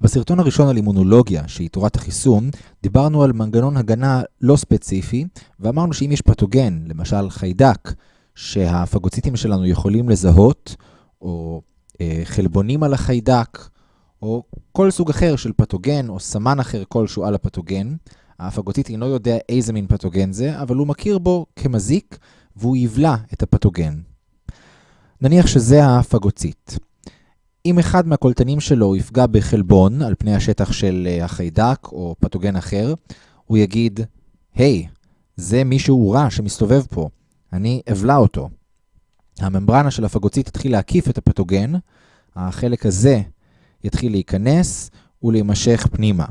בסרטון הראשון על אימונולוגיה, שהיא תורת החיסון, דיברנו על מנגנון הגנה לא ספציפי, ואמרנו שאם יש פתוגן, למשל חיידק, שהפגוציטים שלנו יכולים לזהות, או אה, חלבונים על החיידק, או כל סוג אחר של פתוגן, או סמן אחר כלשהו על הפתוגן, הפגוציט אינו יודע איזה מין פתוגן זה, אבל הוא מכיר בו כמזיק, והוא יבלע את הפתוגן. נניח שזה הפגוציט. אם אחד מהקולטנים שלו יפגע בחלבון על פני השטח של אה, החיידק או פתוגן אחר, הוא יגיד, היי, hey, זה מישהו רע שמסתובב פה, אני אבלע אותו. הממברנה של הפגוציט תתחיל להקיף את הפתוגן, החלק הזה יתחיל להיכנס ולהימשך פנימה.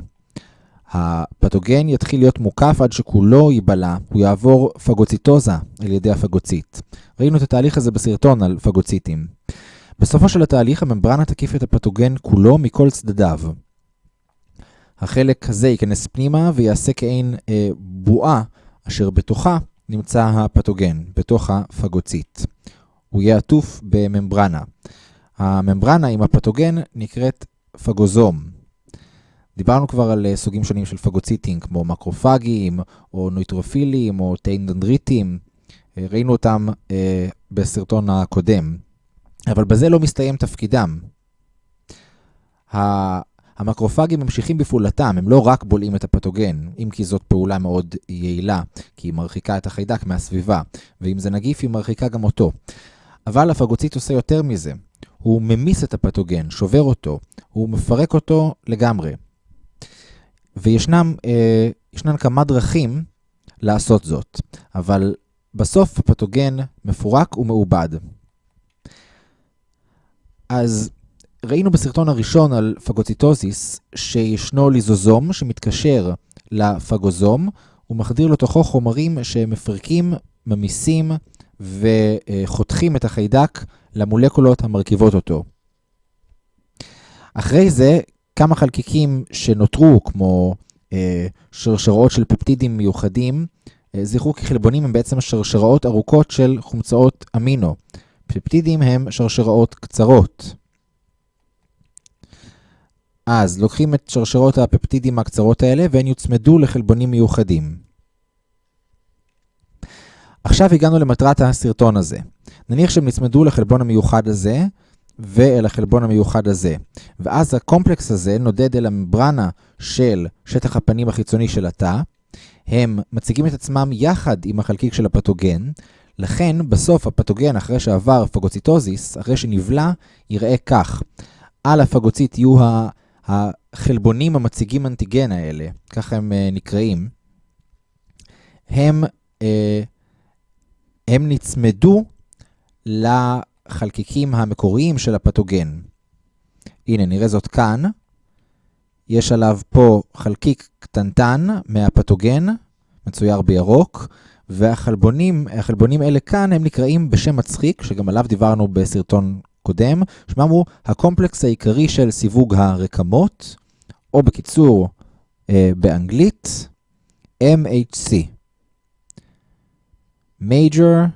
הפתוגן יתחיל להיות מוקף עד שכולו ייבלע, הוא יעבור פגוציטוזה על ידי הפגוציט. ראינו את התהליך הזה בסרטון על פגוציטים. בסופו של התהליך הממברנה תקיף את הפתוגן כולו מכל צדדיו. החלק הזה ייכנס פנימה ויעשה כעין אה, בועה אשר בתוכה נמצא הפתוגן, בתוך הפגוציט. הוא יהיה עטוף בממברנה. הממברנה עם הפתוגן נקראת פגוזום. דיברנו כבר על אה, סוגים שונים של פגוציטים, כמו מקרופגים, או נויטרופילים, או טיינדנדריטים. אה, ראינו אותם אה, בסרטון הקודם. אבל בזה לא מסתיים תפקידם. המקרופגים ממשיכים בפעולתם, הם לא רק בולעים את הפתוגן, אם כי זאת פעולה מאוד יעילה, כי היא מרחיקה את החיידק מהסביבה, ואם זה נגיף היא מרחיקה גם אותו. אבל הפגוצית עושה יותר מזה, הוא ממיס את הפתוגן, שובר אותו, הוא מפרק אותו לגמרי. וישנם אה, כמה דרכים לעשות זאת, אבל בסוף הפתוגן מפורק ומעובד. אז ראינו בסרטון הראשון על פגוציטוזיס שישנו ליזוזום שמתקשר לפגוזום, הוא מחדיר לתוכו חומרים שמפרקים, ממיסים וחותכים את החיידק למולקולות המרכיבות אותו. אחרי זה, כמה חלקיקים שנותרו, כמו אה, שרשראות של פפטידים מיוחדים, אה, זכרו כי חלבונים הם בעצם שרשראות ארוכות של חומצאות אמינו. פפטידים הם שרשראות קצרות. אז לוקחים את שרשרות הפפטידים הקצרות האלה והן יוצמדו לחלבונים מיוחדים. עכשיו הגענו למטרת הסרטון הזה. נניח שהם נצמדו לחלבון המיוחד הזה ואל החלבון המיוחד הזה. ואז הקומפלקס הזה נודד אל המברנה של שטח הפנים החיצוני של התא. הם מציגים את עצמם יחד עם החלקיק של הפתוגן, לכן, בסוף הפתוגן, אחרי שעבר פגוציטוזיס, אחרי שנבלע, יראה כך. על הפגוצית יהיו החלבונים המציגים אנטיגן האלה, ככה הם uh, נקראים. הם, uh, הם נצמדו לחלקיקים המקוריים של הפתוגן. הנה, נראה זאת כאן. יש עליו פה חלקיק קטנטן מהפתוגן, מצויר בירוק, והחלבונים, החלבונים האלה כאן הם נקראים בשם מצחיק, שגם עליו דיברנו בסרטון קודם, שמם הוא הקומפלקס העיקרי של סיווג הרקמות, או בקיצור, אה, באנגלית, MHC. Major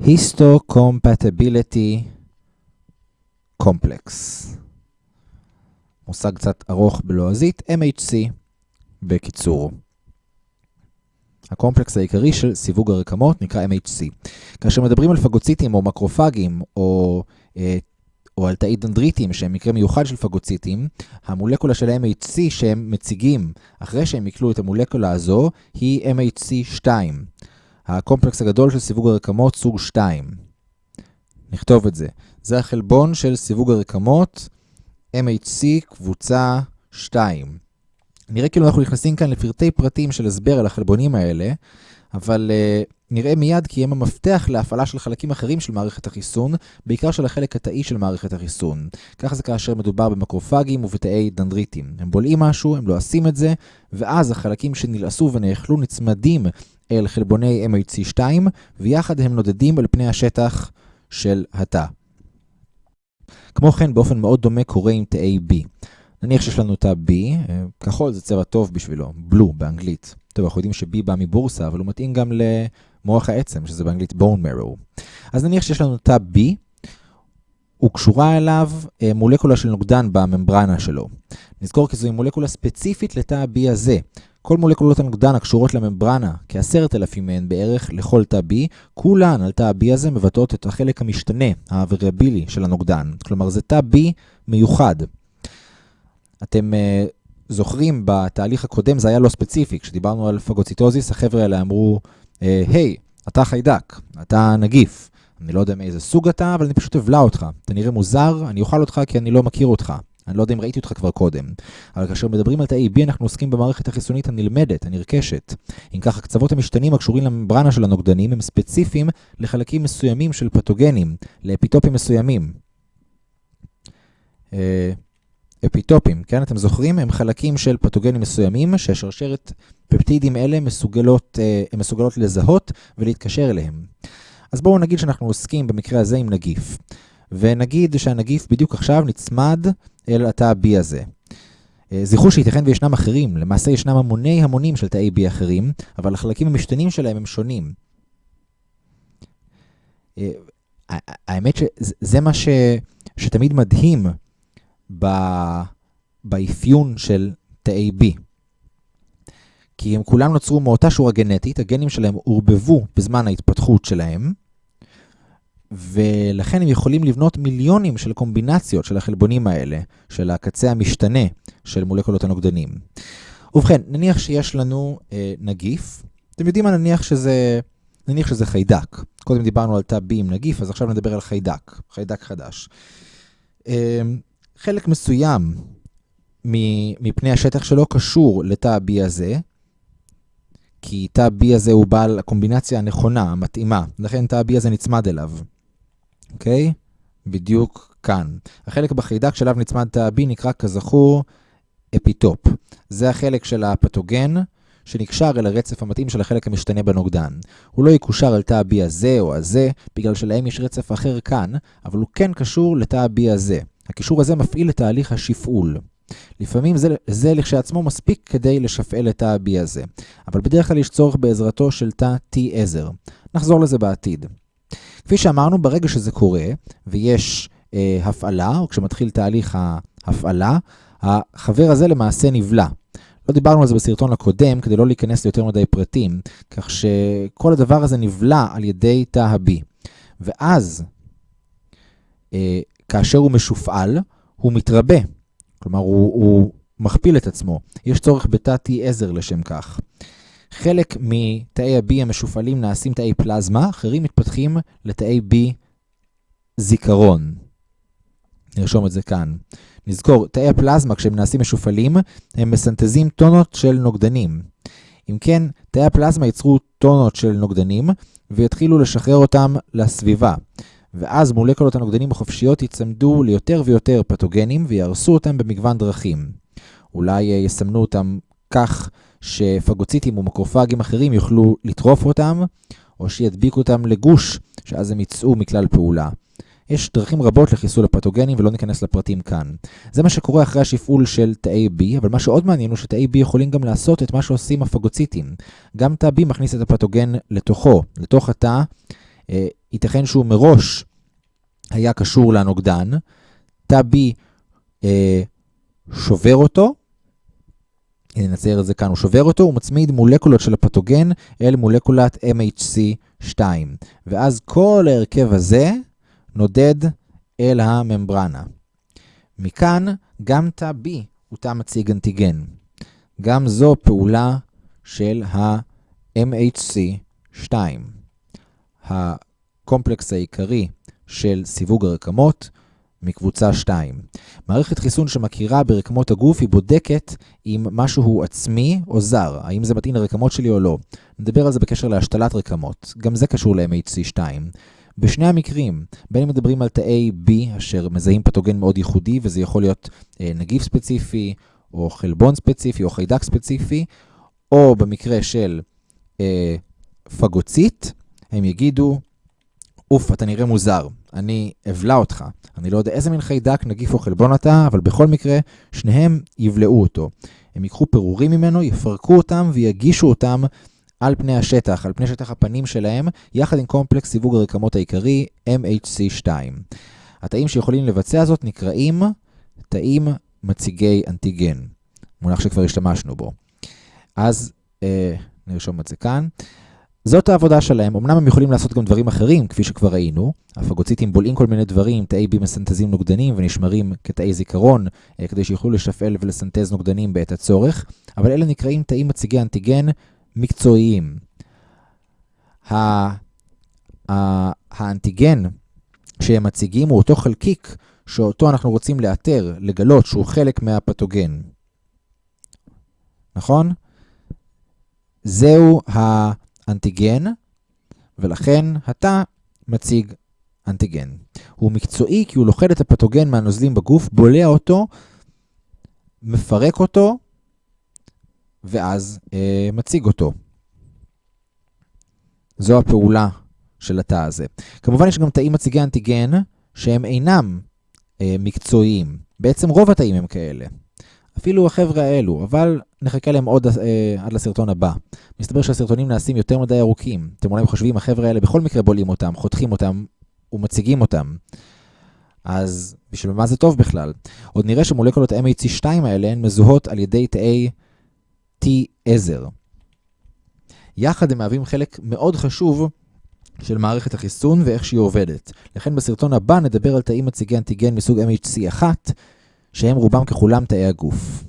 Histocompatibility Complex. מושג קצת ארוך בלועזית, MHC בקיצור. הקומפלקס העיקרי של סיווג הרקמות נקרא MHC. כאשר מדברים על פגוציטים או מקרופגים או, אה, או על תאי דנדריטים שהם מקרה מיוחד של פגוציטים, המולקולה של MHC שהם מציגים אחרי שהם יקלו את המולקולה הזו היא MHC2. הקומפלקס הגדול של סיווג הרקמות סוג 2. נכתוב את זה. זה החלבון של סיווג הרקמות MHC קבוצה 2. נראה כאילו אנחנו נכנסים כאן לפרטי פרטים של הסבר על החלבונים האלה, אבל uh, נראה מיד כי הם המפתח להפעלה של חלקים אחרים של מערכת החיסון, בעיקר של החלק התאי של מערכת החיסון. ככה זה כאשר מדובר במקרופגים ובתאי דנדריטים. הם בולעים משהו, הם לועסים את זה, ואז החלקים שנלעסו ונאכלו נצמדים אל חלבוני MHC2, ויחד הם נודדים אל פני השטח של התא. כמו כן, באופן מאוד דומה קורה עם תאי B. נניח שיש לנו את ה-B, אה, כחול זה צבע טוב בשבילו, בלו באנגלית. טוב, אנחנו יודעים ש-B בא מבורסה, אבל הוא מתאים גם למוח העצם, שזה באנגלית bone marrow. אז נניח שיש לנו את ה-B, וקשורה אליו אה, מולקולה של נוגדן בממברנה שלו. נזכור כי זוהי מולקולה ספציפית לתא B הזה. כל מולקולות הנוגדן הקשורות לממברנה, כעשרת אלפים מהן בערך לכל תא B, כולן על תא B הזה מבטאות את החלק המשתנה, הווריאבילי של הנוגדן. כלומר, זה תא B מיוחד. אתם uh, זוכרים, בתהליך הקודם זה היה לא ספציפי. כשדיברנו על פגוציטוזיס, החבר'ה האלה אמרו, היי, hey, אתה חיידק, אתה נגיף. אני לא יודע מאיזה סוג אתה, אבל אני פשוט אבלע אותך. אתה נראה מוזר, אני אוכל אותך כי אני לא מכיר אותך. אני לא יודע אם ראיתי אותך כבר קודם. אבל כאשר מדברים על תאי B, אנחנו עוסקים במערכת החיסונית הנלמדת, הנרכשת. אם כך, הקצוות המשתנים הקשורים לממברנה של הנוגדנים הם ספציפיים לחלקים מסוימים של פתוגנים, לאפיטופים מסוימים. אפיטופים, כן? אתם זוכרים? הם חלקים של פתוגנים מסוימים ששרשרת פפטידים אלה מסוגלות, אה, מסוגלות לזהות ולהתקשר אליהם. אז בואו נגיד שאנחנו עוסקים במקרה הזה עם נגיף. ונגיד שהנגיף בדיוק עכשיו נצמד אל התא B הזה. אה, זכרו שייתכן וישנם אחרים, למעשה ישנם המוני המונים של תאי B אחרים, אבל החלקים המשתנים שלהם הם שונים. אה, האמת שזה מה ש, שתמיד מדהים באפיון של תאי B. כי הם כולם נוצרו מאותה שורה גנטית, הגנים שלהם עורבבו בזמן ההתפתחות שלהם, ולכן הם יכולים לבנות מיליונים של קומבינציות של החלבונים האלה, של הקצה המשתנה של מולקולות הנוגדנים. ובכן, נניח שיש לנו אה, נגיף, אתם יודעים מה נניח שזה, נניח שזה חיידק. קודם דיברנו על תא B עם נגיף, אז עכשיו נדבר על חיידק, חיידק חדש. אה, חלק מסוים מפני השטח שלו קשור לתא B הזה, כי תא B הזה הוא בעל הקומבינציה הנכונה, המתאימה, לכן תא B הזה נצמד אליו. אוקיי? בדיוק כאן. החלק בחיידק שאליו נצמד תא B נקרא כזכור אפיטופ. זה החלק של הפתוגן שנקשר אל הרצף המתאים של החלק המשתנה בנוגדן. הוא לא ייקשר אל תא B הזה או הזה, בגלל שלהם יש רצף אחר כאן, אבל הוא כן קשור לתא B הזה. הקישור הזה מפעיל את תהליך השפעול. לפעמים זה, זה לכשעצמו מספיק כדי לשפעל את תא B הזה, אבל בדרך כלל יש צורך בעזרתו של תא T עזר. נחזור לזה בעתיד. כפי שאמרנו, ברגע שזה קורה ויש אה, הפעלה, או כשמתחיל תהליך ההפעלה, החבר הזה למעשה נבלע. לא דיברנו על זה בסרטון הקודם כדי לא להיכנס ליותר מדי פרטים, כך שכל הדבר הזה נבלע על ידי תא ה-B. ואז, אה, כאשר הוא משופעל, הוא מתרבה. כלומר, הוא, הוא מכפיל את עצמו. יש צורך בתא T עזר לשם כך. חלק מתאי ה-B המשופעלים נעשים תאי פלזמה, אחרים מתפתחים לתאי B זיכרון. נרשום את זה כאן. נזכור, תאי הפלזמה כשהם נעשים משופעלים, הם מסנטזים טונות של נוגדנים. אם כן, תאי הפלזמה ייצרו טונות של נוגדנים ויתחילו לשחרר אותם לסביבה. ואז מולקולות הנוגדנים החופשיות יצמדו ליותר ויותר פתוגנים ויהרסו אותם במגוון דרכים. אולי אה, יסמנו אותם כך שפגוציטים ומקרופגים אחרים יוכלו לטרוף אותם, או שידביקו אותם לגוש, שאז הם יצאו מכלל פעולה. יש דרכים רבות לחיסול הפתוגנים ולא ניכנס לפרטים כאן. זה מה שקורה אחרי השפעול של תאי B, אבל מה שעוד מעניין הוא שתאי B יכולים גם לעשות את מה שעושים הפגוציטים. גם תא B מכניס את הפתוגן לתוכו, לתוך התא. ייתכן שהוא מראש היה קשור לנוגדן, תא B אה, שובר אותו, נצייר את זה כאן, הוא שובר אותו, הוא מצמיד מולקולות של הפתוגן אל מולקולת MHC2. ואז כל ההרכב הזה נודד אל הממברנה. מכאן גם תא B הוא תא מציג אנטיגן. גם זו פעולה של ה-MHC2. הקומפלקס העיקרי של סיווג הרקמות מקבוצה 2. מערכת חיסון שמכירה ברקמות הגוף היא בודקת אם משהו עצמי או זר, האם זה מתאים לרקמות שלי או לא. נדבר על זה בקשר להשתלת רקמות, גם זה קשור ל-MHC2. בשני המקרים, בין אם מדברים על תאי B, אשר מזהים פתוגן מאוד ייחודי, וזה יכול להיות אה, נגיף ספציפי, או חלבון ספציפי, או חיידק ספציפי, או במקרה של אה, פגוצית, הם יגידו, אוף, אתה נראה מוזר, אני אבלע אותך. אני לא יודע איזה מין חיידק, נגיף או חלבון אתה, אבל בכל מקרה, שניהם יבלעו אותו. הם ייקחו פירורים ממנו, יפרקו אותם ויגישו אותם על פני השטח, על פני שטח הפנים שלהם, יחד עם קומפלקס סיווג הרקמות העיקרי, MHC2. התאים שיכולים לבצע זאת נקראים תאים מציגי אנטיגן, מונח שכבר השתמשנו בו. אז אה, נרשום את זה כאן. זאת העבודה שלהם, אמנם הם יכולים לעשות גם דברים אחרים, כפי שכבר ראינו. הפגוציטים בולעים כל מיני דברים, תאי בי מסנטזים נוגדנים ונשמרים כתאי זיכרון, אה, כדי שיוכלו לשפעל ולסנטז נוגדנים בעת הצורך, אבל אלה נקראים תאים מציגי אנטיגן מקצועיים. האנטיגן שהם מציגים הוא אותו חלקיק שאותו אנחנו רוצים לאתר, לגלות שהוא חלק מהפתוגן. נכון? זהו האנטיגן, ולכן התא מציג אנטיגן. הוא מקצועי כי הוא לוכד את הפתוגן מהנוזלים בגוף, בולע אותו, מפרק אותו, ואז אה, מציג אותו. זו הפעולה של התא הזה. כמובן יש גם תאים מציגי אנטיגן שהם אינם אה, מקצועיים. בעצם רוב התאים הם כאלה. אפילו החבר'ה האלו, אבל נחכה להם עוד אה, עד לסרטון הבא. מסתבר שהסרטונים נעשים יותר מדי ארוכים. אתם אולי חושבים, החבר'ה האלה בכל מקרה בולעים אותם, חותכים אותם ומציגים אותם. אז בשביל מה זה טוב בכלל? עוד נראה שמולקולות MHC2 האלה הן מזוהות על ידי תאי T עזר. יחד הם מהווים חלק מאוד חשוב של מערכת החיסון ואיך שהיא עובדת. לכן בסרטון הבא נדבר על תאים מציגי אנטיגן מסוג MHC1, שהם רובם ככולם תאי הגוף.